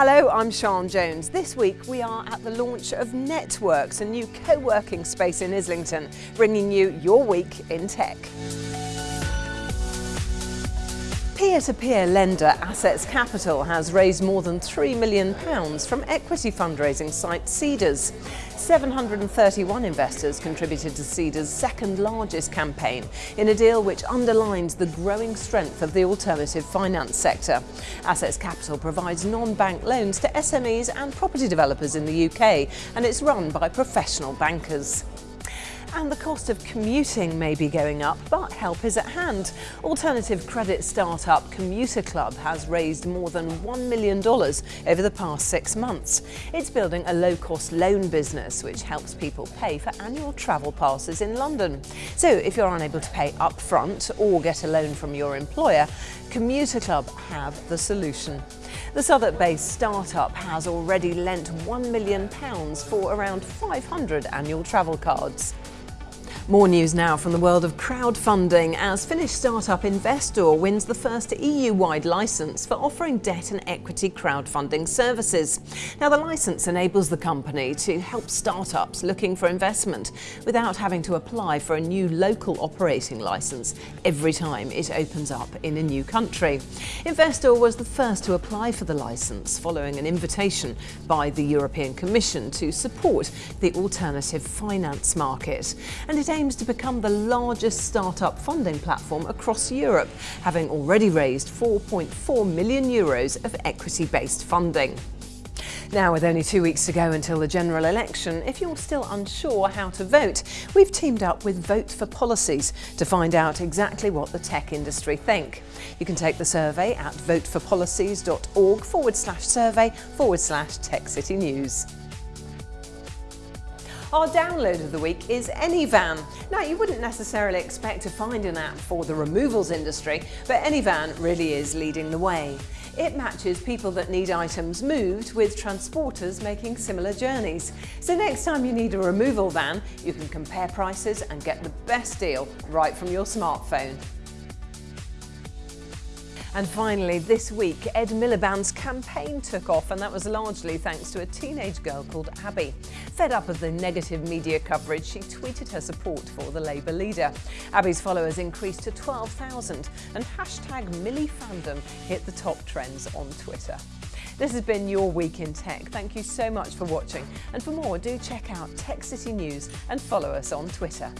Hello, I'm Sian Jones. This week we are at the launch of Networks, a new co-working space in Islington, bringing you your week in tech. Peer-to-peer -peer lender Assetz Capital has raised more than £3 million from equity fundraising site Seedrs. 731 investors contributed to Seedrs' second largest campaign in a deal which underlines the growing strength of the alternative finance sector. Assetz Capital provides non-bank loans to SMEs and property developers in the UK and it's run by professional bankers. And the cost of commuting may be going up, but help is at hand. Alternative credit startup Commuter Club has raised more than $1 million over the past six months. It's building a low-cost loan business which helps people pay for annual travel passes in London. So if you're unable to pay upfront or get a loan from your employer, Commuter Club have the solution. The Southwark-based startup has already lent £1 million for around 500 annual travel cards. More news now from the world of crowdfunding as Finnish startup Invesdor wins the first EU-wide licence for offering debt and equity crowdfunding services. Now the licence enables the company to help startups looking for investment without having to apply for a new local operating licence every time it opens up in a new country. Invesdor was the first to apply for the licence following an invitation by the European Commission to support the alternative finance market. And it aims to become the largest startup funding platform across Europe, having already raised 4.4 million euros of equity-based funding. Now, with only two weeks to go until the general election, if you're still unsure how to vote, we've teamed up with Vote for Policies to find out exactly what the tech industry think. You can take the survey at voteforpolicies.org forward slash survey forward slash Tech City News. Our download of the week is Anyvan. Now, you wouldn't necessarily expect to find an app for the removals industry, but Anyvan really is leading the way. It matches people that need items moved with transporters making similar journeys. So next time you need a removal van, you can compare prices and get the best deal right from your smartphone. And finally, this week, Ed Miliband's campaign took off, and that was largely thanks to a teenage girl called Abby. Fed up of the negative media coverage, she tweeted her support for the Labour leader. Abby's followers increased to 12,000, and hashtag Milifandom hit the top trends on Twitter. This has been your Week in Tech. Thank you so much for watching. And for more, do check out Tech City News and follow us on Twitter.